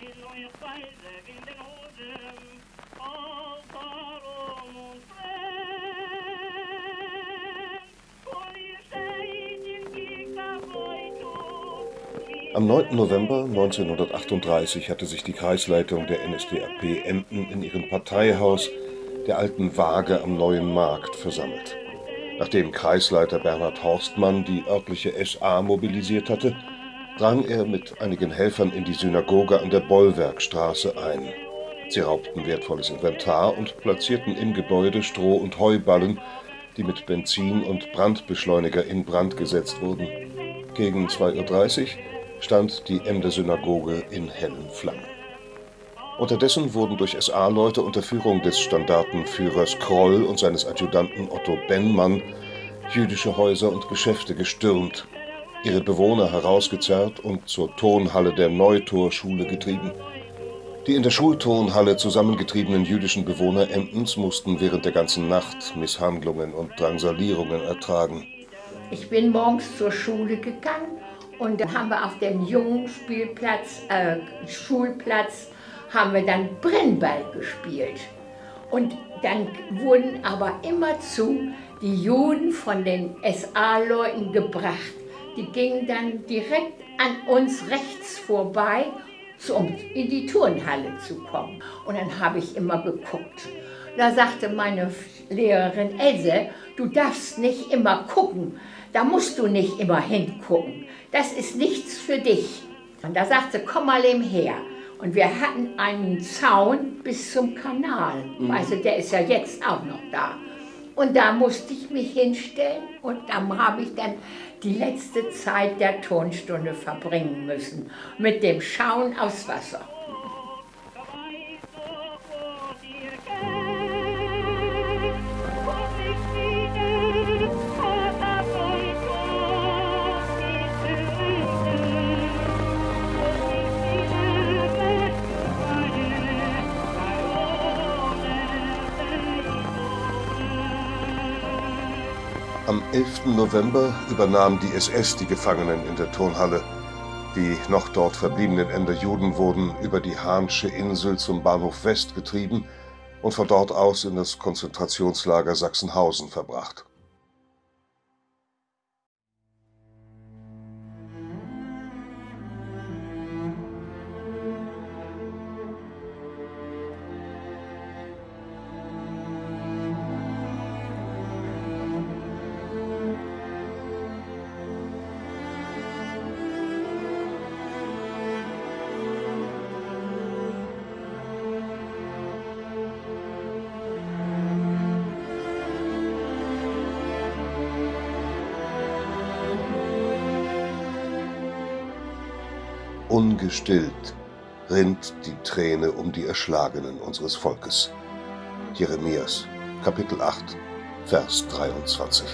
Bin oyuk faize binden uzun Altar o Am 9. November 1938 hatte sich die Kreisleitung der NSDAP Emden in ihrem Parteihaus, der Alten Waage am Neuen Markt, versammelt. Nachdem Kreisleiter Bernhard Horstmann die örtliche SA mobilisiert hatte, drang er mit einigen Helfern in die Synagoge an der Bollwerkstraße ein. Sie raubten wertvolles Inventar und platzierten im Gebäude Stroh- und Heuballen, die mit Benzin und Brandbeschleuniger in Brand gesetzt wurden. Gegen 2.30 Uhr stand die Emder Synagoge in hellen Flammen. Unterdessen wurden durch SA-Leute unter Führung des Standartenführers Kroll und seines Adjutanten Otto Bennmann jüdische Häuser und Geschäfte gestürmt, ihre Bewohner herausgezerrt und zur Tonhalle der Neutorschule getrieben. Die in der Schultonhalle zusammengetriebenen jüdischen Bewohner Emdens mussten während der ganzen Nacht Misshandlungen und Drangsalierungen ertragen. Ich bin morgens zur Schule gegangen und dann haben wir auf dem jungen Spielplatz, äh, Schulplatz, haben wir dann Brennball gespielt. Und dann wurden aber immerzu die Juden von den SA-Leuten gebracht. Die gingen dann direkt an uns rechts vorbei, um in die Turnhalle zu kommen. Und dann habe ich immer geguckt. Da sagte meine Lehrerin Else, du darfst nicht immer gucken, da musst du nicht immer hingucken. Das ist nichts für dich. Und da sagte, komm mal eben her. Und wir hatten einen Zaun bis zum Kanal. Mhm. Also der ist ja jetzt auch noch da. Und da musste ich mich hinstellen und dann habe ich dann die letzte Zeit der Tonstunde verbringen müssen mit dem Schauen aufs Wasser. Am 11. November übernahm die SS die Gefangenen in der Turnhalle. Die noch dort verbliebenen Ender Juden wurden über die Hahnsche Insel zum Bahnhof West getrieben und von dort aus in das Konzentrationslager Sachsenhausen verbracht Ungestillt rinnt die Träne um die Erschlagenen unseres Volkes. Jeremias, Kapitel 8, Vers 23.